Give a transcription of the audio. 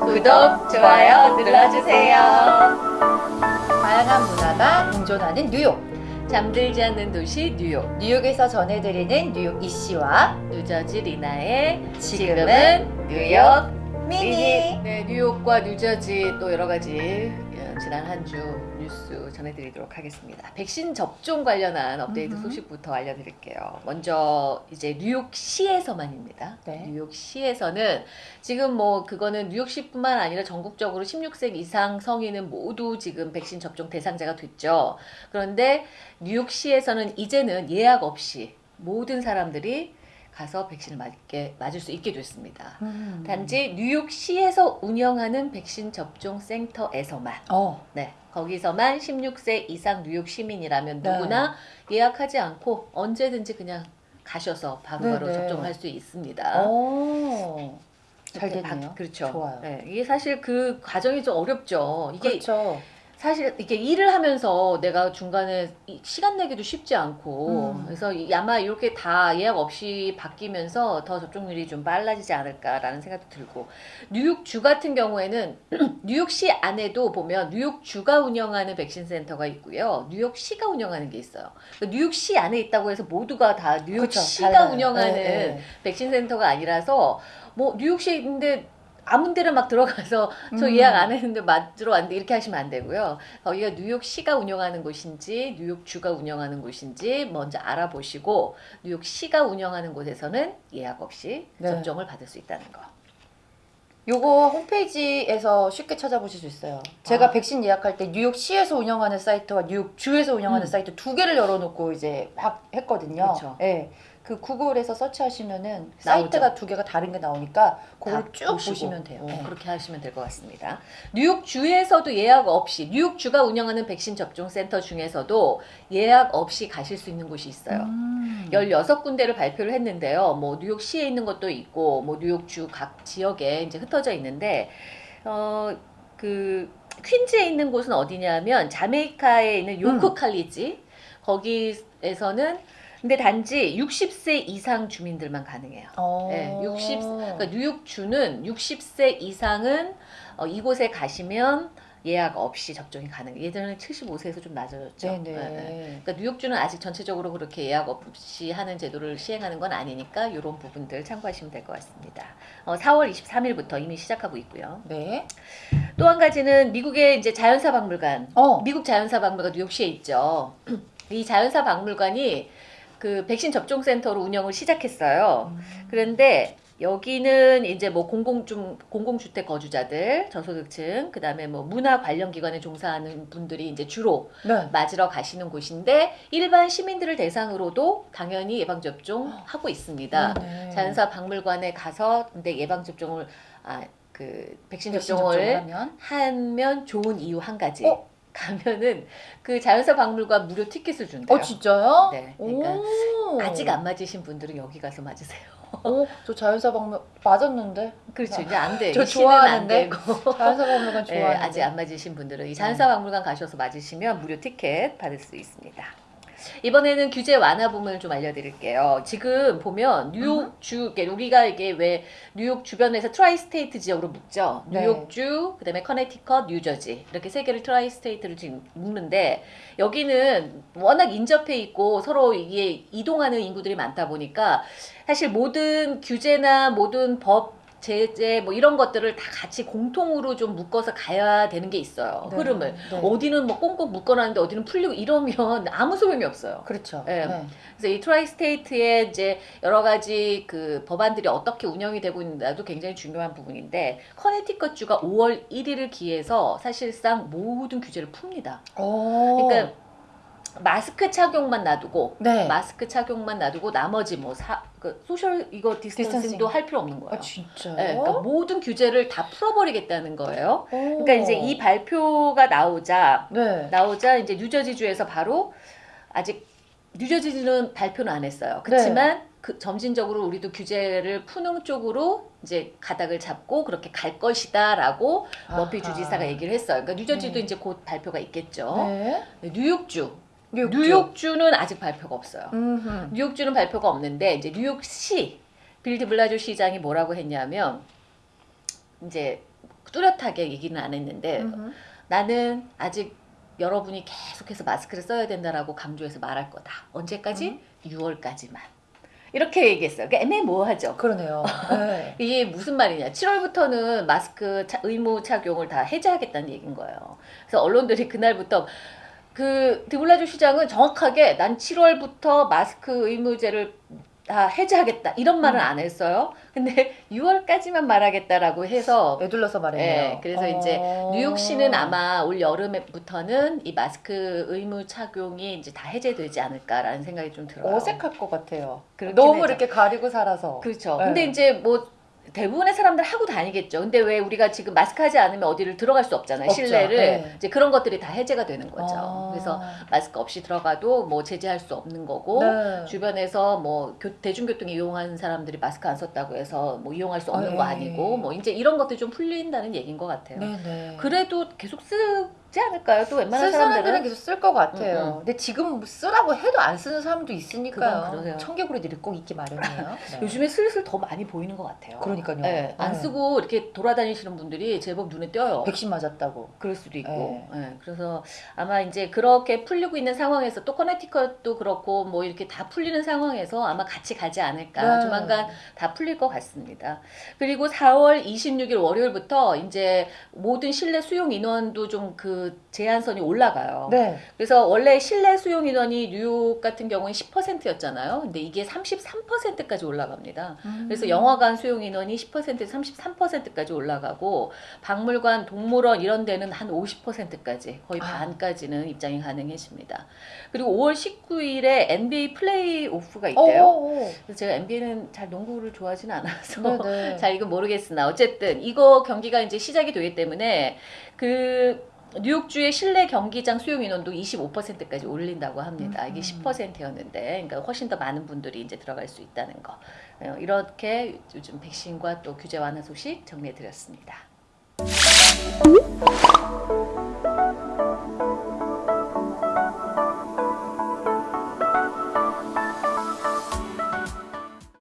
구독, 좋아요 눌러주세요. 다양한 문화가 공존하는 뉴욕. 잠들지 않는 도시 뉴욕. 뉴욕에서 전해드리는 뉴욕 이씨와 뉴저지 리나의 지금은 뉴욕 미니. 네, 뉴욕과 뉴저지 또 여러 가지 어, 지난 한 주 뉴스 전해드리도록 하겠습니다. 백신 접종 관련한 업데이트 음흠. 소식부터 알려드릴게요. 먼저 이제 뉴욕시에서만입니다. 네. 뉴욕시에서는 지금 뭐 그거는 뉴욕시뿐만 아니라 전국적으로 16세 이상 성인은 모두 지금 백신 접종 대상자가 됐죠. 그런데 뉴욕시에서는 이제는 예약 없이 모든 사람들이 가서 백신을 맞게 맞을 수 있게 됐습니다. 음. 단지 뉴욕시에서 운영하는 백신 접종 센터에서만 어. 네 거기서만 16세 이상 뉴욕 시민이라면 네. 누구나 예약하지 않고 언제든지 그냥 가셔서 바로바로 네, 네. 접종할 수 있습니다. 어. 잘 됐네요. 바- 그렇죠. 좋아요. 네, 이게 사실 그 과정이 좀 어렵죠. 이게 그렇죠. 사실 이게 일을 하면서 내가 중간에 이- 시간 내기도 쉽지 않고 음. 그래서 이- 아마 이렇게 다 예약 없이 바뀌면서 더 접종률이 좀 빨라지지 않을까라는 생각도 들고 뉴욕주 같은 경우에는 뉴욕시 안에도 보면 뉴욕주가 운영하는 백신 센터가 있고요 뉴욕시가 운영하는 게 있어요 그러니까 뉴욕시 안에 있다고 해서 모두가 다. 뉴욕시가 달라요. 운영하는 네, 네. 백신 센터가 아니라서 뭐 뉴욕시에 있는데 아무 데나 막 들어가서 저 음. 예약 안 했는데 맞으러 왔는데 이렇게 하시면 안 되고요. 거기가 뉴욕시가 운영하는 곳인지 뉴욕주가 운영하는 곳인지 먼저 알아보시고 뉴욕시가 운영하는 곳에서는 예약 없이 네. 접종을 받을 수 있다는 거. 요거 홈페이지에서 쉽게 찾아보실 수 있어요. 제가 아. 백신 예약할 때 뉴욕시에서 운영하는 사이트와 뉴욕주에서 운영하는 음. 사이트 두 개를 열어놓고 이제 막 했거든요. 그쵸. 예. 그 구글에서 서치하시면은. 사이트가 두 개가 다른 게 나오니까 그걸 다쭉 보시고, 보시면 돼요. 어, 예. 그렇게 하시면 될 것 같습니다. 뉴욕 주에서도 예약 없이 뉴욕 주가 운영하는 백신 접종 센터 중에서도 예약 없이 가실 수 있는 곳이 있어요. 음. 16군데를 발표를 했는데요. 뭐 뉴욕 시에 있는 것도 있고 뭐 뉴욕 주 각 지역에 이제 흩어져 있는데 어그 퀸즈에 있는 곳은 어디냐면 자메이카에 있는 요크 음. 칼리지 거기에서는 근데 단지 60세 이상 주민들만 가능해요. 어. 네, 60 그러니까 뉴욕주는 60세 이상은 어, 이곳에 가시면 예약 없이 접종이 가능. 예전에는 75세에서 좀 낮아졌죠. 네네. 네, 네. 그러니까 뉴욕주는 아직 전체적으로 그렇게 예약 없이 하는 제도를 시행하는 건 아니니까 이런 부분들 참고하시면 될 것 같습니다. 어, 4월 23일부터 이미 시작하고 있고요. 네. 또 한 가지는 미국의 이제 자연사 박물관, 어. 미국 자연사 박물관 뉴욕시에 있죠. 이 자연사 박물관이 그 백신 접종 센터로 운영을 시작했어요. 음. 그런데 여기는 이제 뭐 공공 좀 공공주택 거주자들, 저소득층, 그다음에 뭐 문화 관련 기관에 종사하는 분들이 이제 주로 네. 맞으러 가시는 곳인데 일반 시민들을 대상으로도 당연히 예방 접종 하고 있습니다. 네네. 자연사 박물관에 가서 근데 예방 접종을 아 그 백신 백신 접종을 접종을 하면 하면 좋은 이유 한 가지. 어? 가면은 그 자연사 박물관 무료 티켓을 준대요. 어 진짜요? 네, 그러니까 오. 아직 안 맞으신 분들은 여기 가서 맞으세요. 오, 저 자연사 박물 맞았는데 그렇죠. 이제 안 돼. 저 좋아하는데. 되고. 자연사 박물관 네, 좋아하는데 아직 안 맞으신 분들은 이 자연사 박물관 가셔서 맞으시면 무료 티켓 받을 수 있습니다. 이번에는 규제 완화 부분을 좀 알려드릴게요. 지금 보면 뉴욕 주, 이게 우리가 이게 왜 뉴욕 주변에서 tri-state 지역으로 묶죠. 네. 뉴욕주, 그다음에 커네티컷, 뉴저지 이렇게 세 개를 tri-state를 지금 묶는데 여기는 워낙 인접해 있고 서로 이게 이동하는 인구들이 많다 보니까 사실 모든 규제나 모든 법 제재 뭐 이런 것들을 다 같이 공통으로 좀 묶어서 가야 되는 게 있어요. 네, 흐름을. 네. 어디는 뭐 꽁꽁 묶어놨는데 어디는 풀리고 이러면 아무 소용이 없어요. 그렇죠. 네. 네. 그래서 이 tri-state의 이제 여러 가지 그 법안들이 어떻게 운영이 되고 있는가도 굉장히 중요한 부분인데 커네티컷 주가 5월 1일을 기해서 사실상 모든 규제를 풉니다. 오. 그러니까 마스크 착용만 놔두고 네. 마스크 착용만 놔두고 나머지 뭐 사, 그 social 이거 distancing도 distancing. 할 필요 없는 거예요. 아 진짜요? 네, 그러니까 모든 규제를 다 풀어버리겠다는 거예요. 오. 그러니까 이제 이 발표가 나오자 네. 나오자 이제 뉴저지주에서 바로 아직 뉴저지주는 발표는 안 했어요. 그렇지만 그 점진적으로 우리도 규제를 푸는 쪽으로 이제 가닥을 잡고 그렇게 갈 것이다라고 머피. 주지사가 얘기를 했어요. 그러니까 뉴저지도 네. 이제 곧 발표가 있겠죠. 네. 뉴욕주 뉴욕주. 뉴욕주는 아직 발표가 없어요. 음흠. 뉴욕주는 발표가 없는데 이제 뉴욕시 빌 드블라지오 시장이 뭐라고 했냐면 이제 뚜렷하게 얘기는 안 했는데 음흠. 나는 아직 여러분이 계속해서 마스크를 써야 된다라고 강조해서 말할 거다. 언제까지? 6월까지만. 이렇게 얘기했어요. 그러니까 애매모호하죠. 그러네요. 네. 이게 무슨 말이냐. 7월부터는 마스크 차- 의무 착용을 다 해제하겠다는 얘기인 거예요. 그래서 언론들이 그날부터 그 드블라주 시장은 정확하게 난 7월부터 마스크 의무제를 다 해제하겠다 이런 말은 음. 안 했어요. 근데 6월까지만 말하겠다라고 해서 애둘러서 말했네요. 예, 그래서 이제 어. 뉴욕시는 아마 올 여름부터는 이 마스크 의무 착용이 이제 다 해제되지 않을까라는 생각이 좀 들어요. 어색할 것 같아요. 너무 하죠. 이렇게 가리고 살아서. 그렇죠. 네. 근데 이제 뭐 대부분의 사람들 하고 다니겠죠. 근데 왜 우리가 지금 마스크 하지 않으면 어디를 들어갈 수 없잖아요. 없죠. 실내를. 네. 이제 그런 것들이 다 해제가 되는 거죠. 아. 그래서 마스크 없이 들어가도 뭐 제재할 수 없는 거고 네. 주변에서 뭐 교- 대중교통 이용하는 사람들이 마스크 안 썼다고 해서 뭐 이용할 수 없는 아, 거 예. 아니고 뭐 이제 이런 것들이 좀 풀린다는 얘기인 것 같아요. 네네. 그래도 계속 쓰 지 않을까요? 또 웬만한 쓸 사람들은 계속 쓸 것 같아요. 음, 음. 근데 지금 쓰라고 해도 안 쓰는 사람도 있으니까요. 청개구리들이 꼭 있기 마련이에요. 네. 요즘에 슬슬 더 많이 보이는 것 같아요. 그러니까요. 네, 안 네. 쓰고 이렇게 돌아다니시는 분들이 제법 눈에 띄어요. 백신 맞았다고. 그럴 수도 있고. 네. 예, 그래서 아마 이제 그렇게 풀리고 있는 상황에서 또 커네티컷도 그렇고 뭐 이렇게 다 풀리는 상황에서 아마 같이 가지 않을까. 네. 조만간 다 풀릴 것 같습니다. 그리고 4월 26일 월요일부터 이제 모든 실내 수용 인원도 좀그 제한선이 올라가요. 네. 그래서 원래 실내 수용 인원이 뉴욕 같은 경우는 10%였잖아요. 근데 이게 33%까지 올라갑니다. 음. 그래서 영화관 수용 인원이 10%에서 33%까지 올라가고 박물관, 동물원 이런 데는 한 50%까지 거의 아. 반까지는 입장이 가능해집니다. 그리고 5월 19일에 NBA 플레이오프가 있대요. 오, 그래서 제가 NBA는 잘 농구를 좋아하지는 않아서 오. 네네. 잘 이건 모르겠으나 어쨌든 이거 경기가 이제 시작이 되기 때문에 그 뉴욕주의 실내 경기장 수용 인원도 25%까지 올린다고 합니다. 이게 음. 10%였는데, 그러니까 훨씬 더 많은 분들이 이제 들어갈 수 있다는 거. 어, 이렇게 요즘 백신과 또 규제 완화 소식 정리해 드렸습니다.